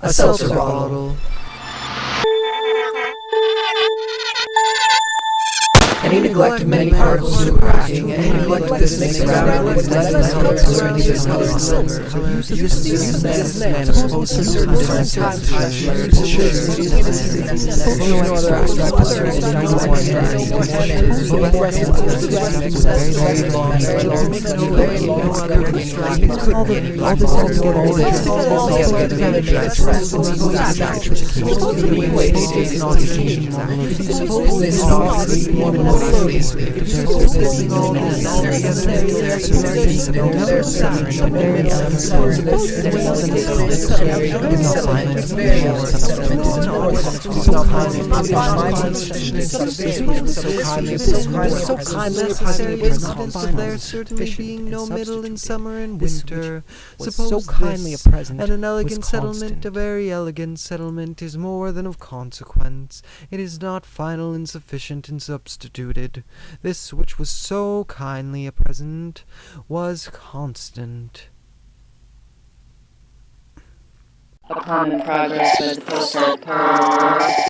A seltzer bottle. Any neglect of many particles to cracking, any neglect of this makes the ground with less than color concerning this color and silver. This man is supposed to certain different this so kindly necessary is of there certainly being no middle in summer and winter. Suppose kindly a present and an elegant settlement, a very elegant settlement, is more than of consequence. It is not final and sufficient and This which was so kindly a present was constant. Upon progress the